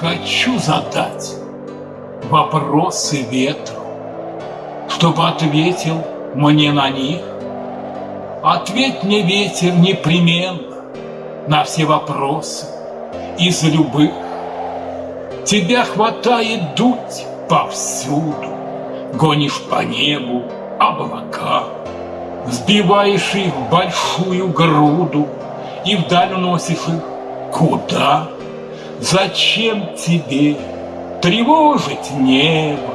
Хочу задать вопросы ветру, Чтобы ответил мне на них. Ответь мне, ветер, непременно На все вопросы из любых. Тебя хватает дуть повсюду, Гонишь по небу облака, Взбиваешь их в большую груду И вдаль уносишь их куда? Зачем тебе тревожить небо?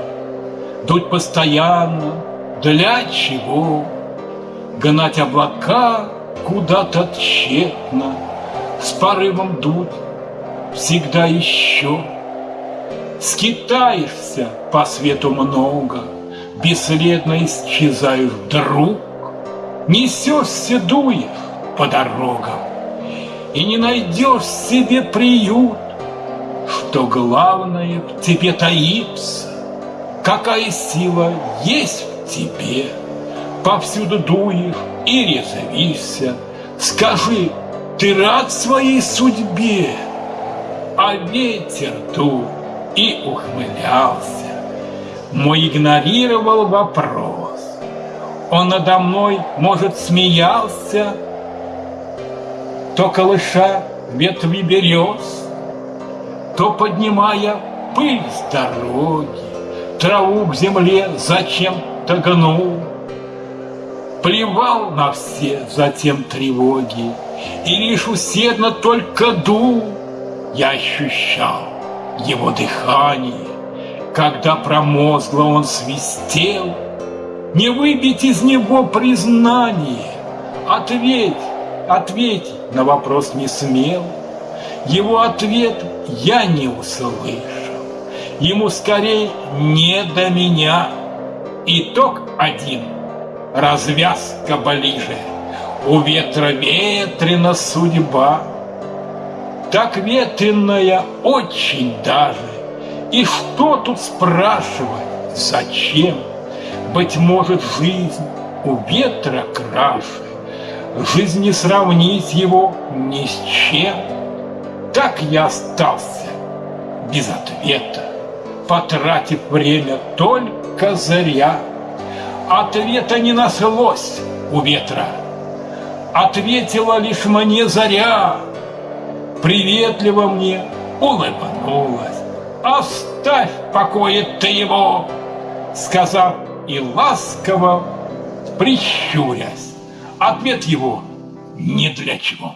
Дуть постоянно, для чего? Гнать облака куда-то тщетно, С порывом дуть всегда еще. Скитаешься по свету много, Бесследно исчезаешь вдруг, Несешься, дуешь по дорогам, И не найдешь себе приют, Что главное в тебе таится, Какая сила есть в тебе. Повсюду дуешь и резвишься, Скажи, ты рад своей судьбе? А ветер дул и ухмылялся. Мой игнорировал вопрос. Он надо мной, может, смеялся, То колыша ветви берез, То поднимая пыль с дороги, Траву к земле зачем-то гнул, Плевал на все затем тревоги, И лишь усердно только дул, Я ощущал его дыхание, когда промозгло он свистел, Не выбить из него признание. Ответь, ответь, на вопрос не смел. Его ответ я не услышал. Ему скорее не до меня. Итог один, развязка ближе. У ветра ветрена судьба, Так ветреная очень даже, и что тут спрашивать, зачем? Быть может, жизнь у ветра краше, Жизнь не сравнить его ни с чем. Так я остался без ответа, Потратив время только зря. Ответа не нашлось у ветра, Ответила лишь мне заря, Приветливо мне улыбнулась. Оставь покое ты его, сказав и ласково прищурясь. Ответ его ни для чего.